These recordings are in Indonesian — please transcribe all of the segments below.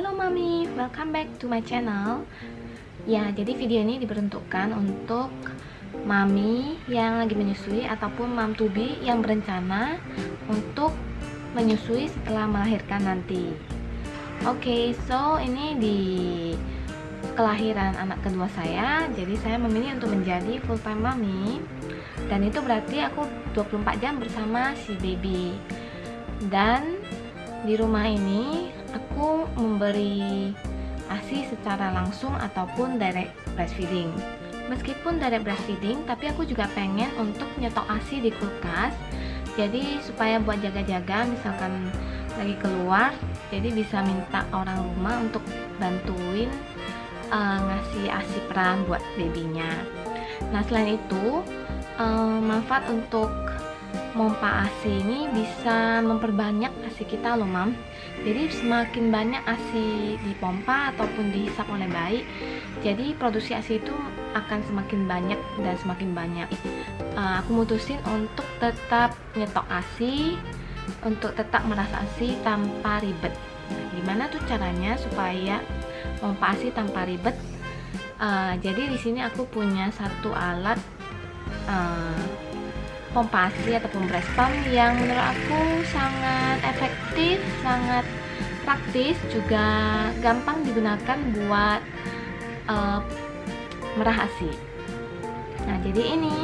Halo Mami, welcome back to my channel. Ya, jadi video ini diperuntukkan untuk Mami yang lagi menyusui ataupun Mam Tubi yang berencana untuk menyusui setelah melahirkan nanti. Oke, okay, so ini di kelahiran anak kedua saya. Jadi saya memilih untuk menjadi full time mami. Dan itu berarti aku 24 jam bersama si baby. Dan di rumah ini aku memberi ASI secara langsung ataupun direct breastfeeding meskipun direct breastfeeding tapi aku juga pengen untuk nyetok ASI di kulkas. Jadi supaya buat jaga-jaga misalkan lagi keluar jadi bisa minta orang rumah untuk bantuin uh, ngasih ASI peran buat babynya. Nah selain itu uh, manfaat untuk mompa ASI ini bisa memperbanyak ASI kita loh mam. Jadi semakin banyak ASI dipompa ataupun dihisap oleh bayi jadi produksi ASI itu akan semakin banyak dan semakin banyak. Uh, aku mutusin untuk tetap nyetok ASI untuk tetap merasa ASI tanpa ribet. Nah, gimana tuh caranya supaya pompa ASI tanpa ribet? Uh, jadi di sini aku punya satu alat uh, pompa ASI ataupun breast pump yang menurut aku sangat efektif, sangat praktis, juga gampang digunakan buat uh, merah ASI. Nah, jadi ini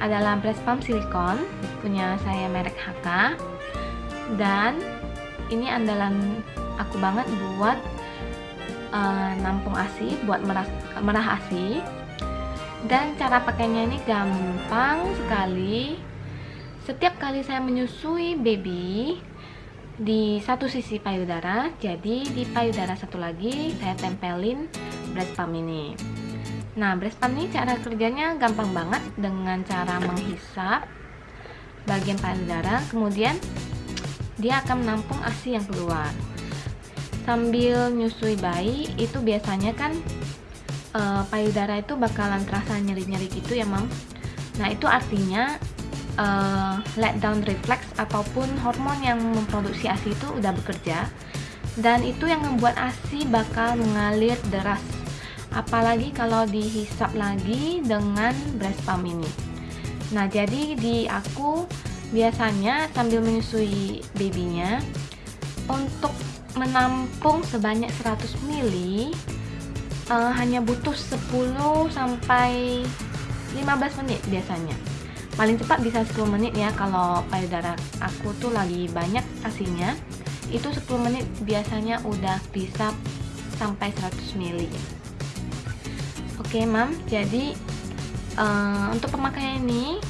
adalah breast pump silikon punya saya merek HK dan ini andalan aku banget buat uh, nampung ASI, buat merah, merah ASI dan cara pakainya ini gampang sekali. Setiap kali saya menyusui baby di satu sisi payudara jadi di payudara satu lagi saya tempelin breast pump ini. Nah breast pump ini cara kerjanya gampang banget dengan cara menghisap bagian payudara kemudian dia akan menampung ASI yang keluar. Sambil nyusui bayi itu biasanya kan uh, payudara itu bakalan terasa nyeri-nyeri gitu ya mam. Nah itu artinya uh, let down reflex ataupun hormon yang memproduksi ASI itu udah bekerja dan itu yang membuat ASI bakal mengalir deras. Apalagi kalau dihisap lagi dengan breast pump ini nah jadi di aku biasanya sambil menyusui babynya untuk menampung sebanyak 100 ml uh, hanya butuh 10 sampai 15 menit biasanya. Paling cepat bisa 10 menit ya kalau payudara aku tuh lagi banyak asinya. Itu 10 menit biasanya udah bisa sampai 100 ml oke mam. Jadi uh, untuk pemakaian ini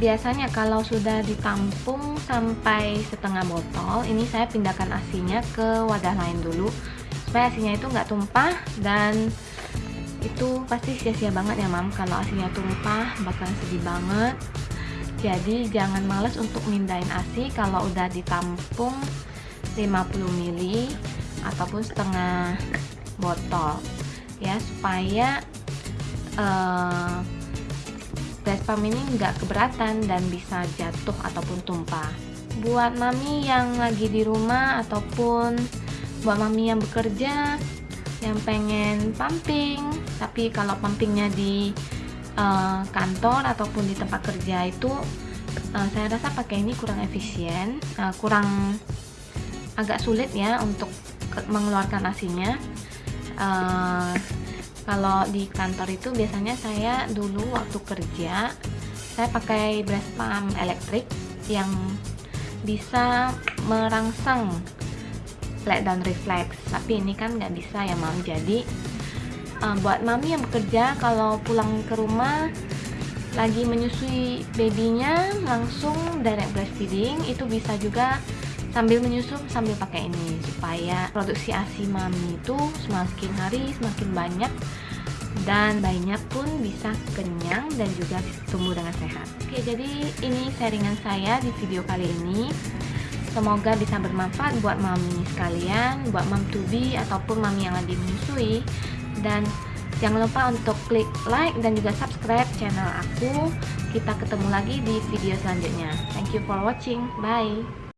biasanya kalau sudah ditampung sampai setengah botol ini saya pindahkan asinya ke wadah lain dulu supaya asinya itu nggak tumpah dan itu pasti sia-sia banget ya mam. Kalau asinya tumpah bakalan sedih banget. Jadi jangan males untuk mindahin asi kalau udah ditampung 50 ml ataupun setengah botol. Ya supaya uh, pump ini nggak keberatan dan bisa jatuh ataupun tumpah. Buat mami yang lagi di rumah ataupun buat mami yang bekerja yang pengen pumping. Tapi kalau pumpingnya di uh, kantor ataupun di tempat kerja itu uh, saya rasa pakai ini kurang efisien uh, kurang agak sulit ya untuk mengeluarkan asinya. Uh, kalau di kantor itu biasanya saya dulu waktu kerja saya pakai breast pump elektrik yang bisa merangsang let down reflex tapi ini kan nggak bisa ya mam. Jadi uh, buat mami yang bekerja kalau pulang ke rumah lagi menyusui babynya langsung direct breastfeeding itu bisa juga sambil menyusu sambil pakai ini. Supaya produksi ASI mami itu semakin hari semakin banyak dan bayinya pun bisa kenyang dan juga tumbuh dengan sehat. Oke jadi ini sharingan saya di video kali ini Semoga bisa bermanfaat buat mami sekalian, buat mam tubi ataupun mami yang lagi menyusui. Dan jangan lupa untuk klik like dan juga subscribe channel aku. Kita ketemu lagi di video selanjutnya. Thank you for watching. Bye.